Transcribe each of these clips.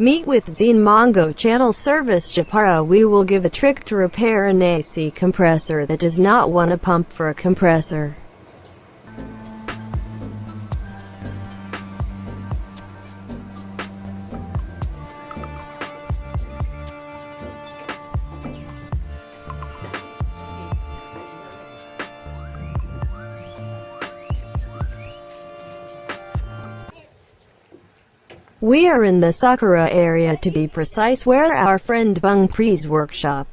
Meet with Zine Mongo channel service Japara we will give a trick to repair an AC compressor that does not want a pump for a compressor. We are in the Sakura area to be precise where our friend Bung Pri's workshop.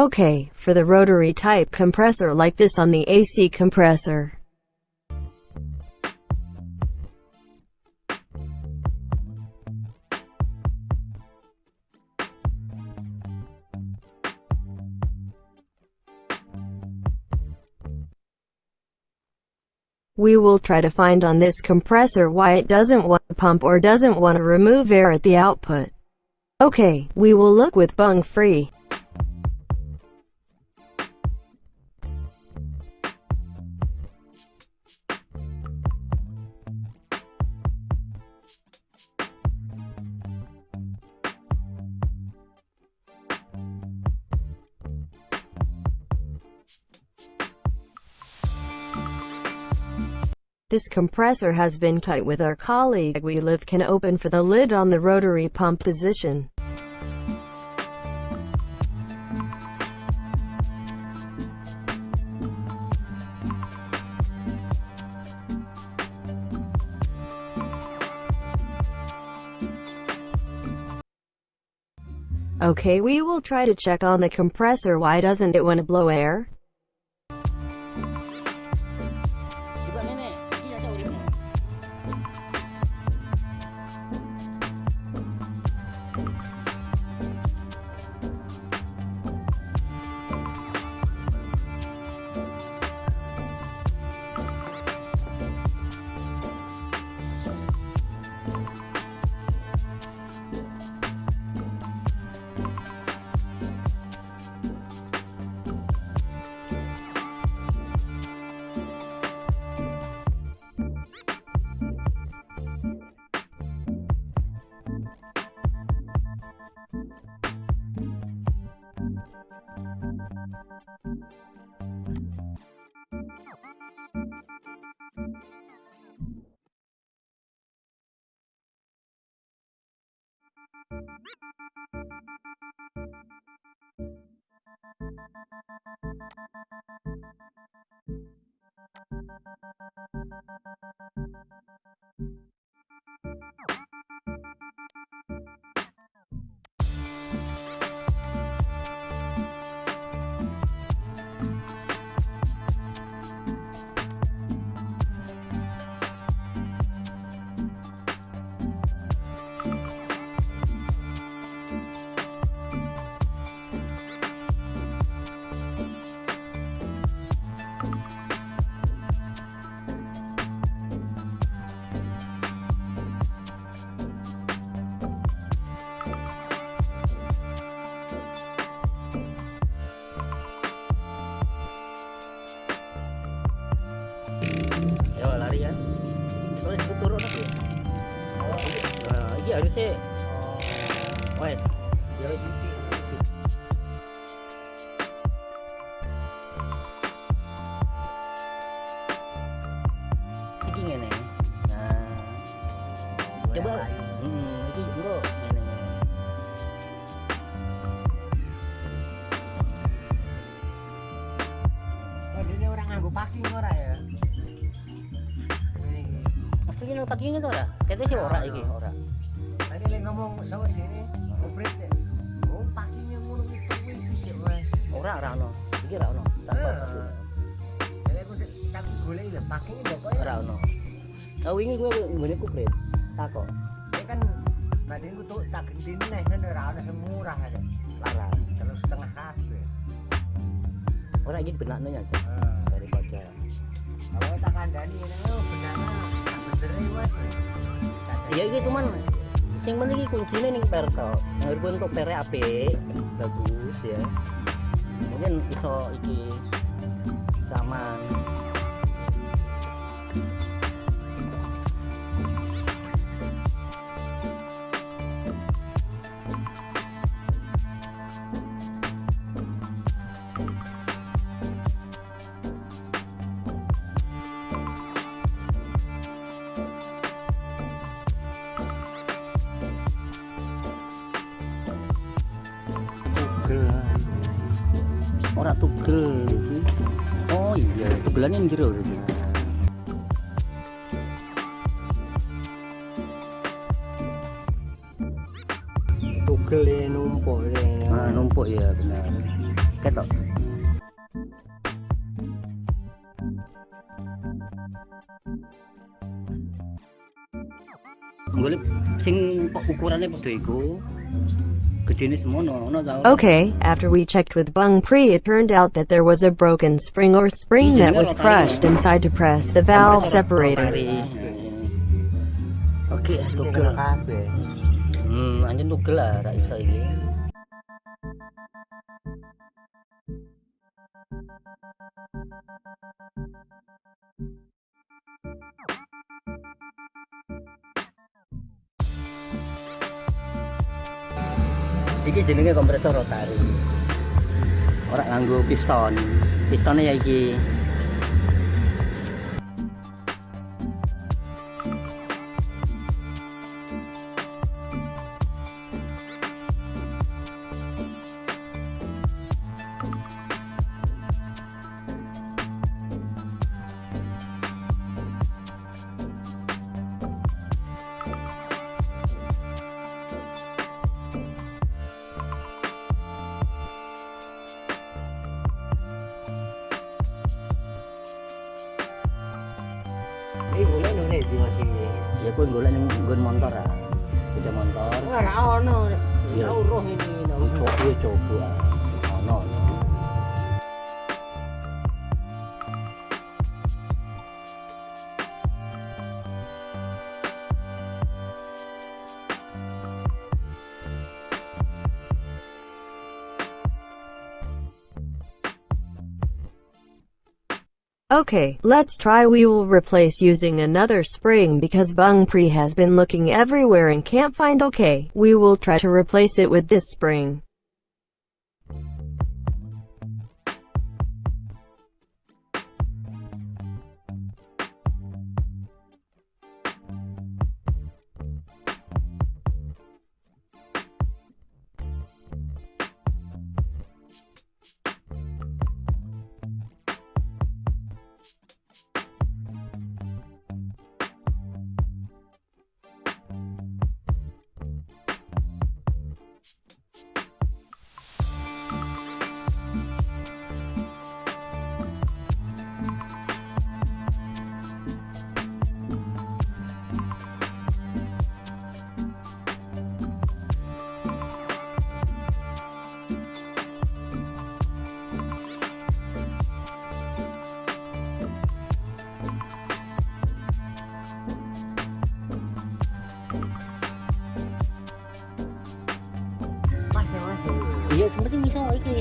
Okay, for the rotary type compressor like this on the AC compressor. We will try to find on this compressor why it doesn't want to pump or doesn't want to remove air at the output. Okay, we will look with Bung Pri. This compressor has been cut with our colleague we live can open for the lid on the rotary pump position. Okay we will try to check on the compressor why doesn't it want to blow air? harusnya oh. wait. Ya wis ini nah. Coba. hmm ini bro ini oh, orang packing ora ya? Itu ora? Kayaknya sih ora nah, iki, ora. Sama sini, ngobret ya. Oh, packingnya ngono itu kuwi sih, Mas. Ora ora ono. Iki ora ono. Tak Eh. Jadi aku tak golek lho, kok koyo Ora ono. Nah, wingi gue nggone kupret. Takok. Ini kan badan ku tuh tak gendine nih kan ora ono sing murah aja. Larang. Terus setengah kabeh. Ora iki benakno ya. Heeh. Daripada Kalau tak kandani ini oh benana tak bener wes. Ya iki cuman sing penting iki kuncine ning per to. Ngarep untuk pere bagus ya. Mungkin iso iki zaman tugelannya yang jero iki. Tugel ya numpuk ya. Ah, numpuk ya benar. Ketok. Golek sing ukurannya padha iku. Okay, after we checked with Bung Pri, it turned out that there was a broken spring or spring that was crushed inside to press the valve separator. Oke, iki. Jenenge kompresor rotari. Ora nganggo piston. Pistonnya ya. Iki di masih. Ya kuwi golek ning nggon motor ah. Sepeda motor. Ora ono. Iya. Tau roh ini. tau. Coba ya coba. Okay, let's try we will replace using another spring because Bung Pri has been looking everywhere and can't find okay. We will try to replace it with this spring.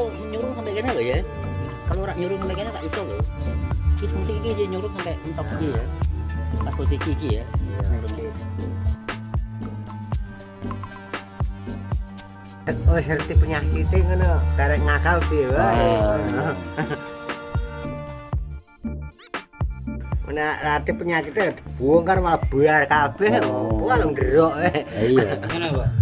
aku nyuruh sampai kena ya kalau orang nyuruh sampai kena tak iso loh kita mesti gigi nyuruh sampai entok gigi ya pas posisi gigi ya iya, iya. Eh, Oh, seperti penyakit e ngono, karek ngakal sih, wah. Nah, penyakitnya dibongkar malah buar kafe, Oh. Wah. E. Iya.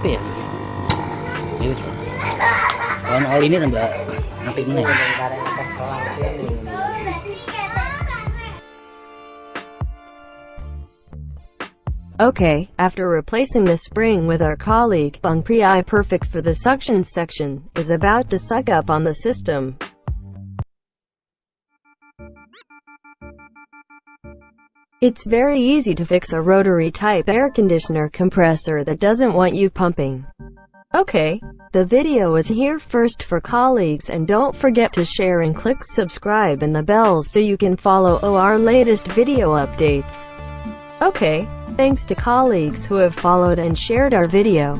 Apa ya Kawan all ini tambah. Okay, after replacing the spring with our colleague, Bung Pri Perfect for the suction section, is about to suck up on the system. It's very easy to fix a rotary type air conditioner compressor that doesn't want you pumping. Okay, the video is here first for colleagues and don't forget to share and click subscribe and the bell so you can follow our latest video updates. Okay, thanks to colleagues who have followed and shared our video.